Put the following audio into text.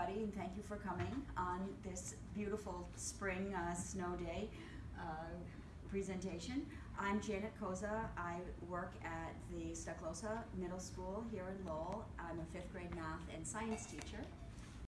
everybody, and thank you for coming on this beautiful spring uh, snow day uh, presentation. I'm Janet Koza. I work at the Stoklosa Middle School here in Lowell. I'm a fifth grade math and science teacher.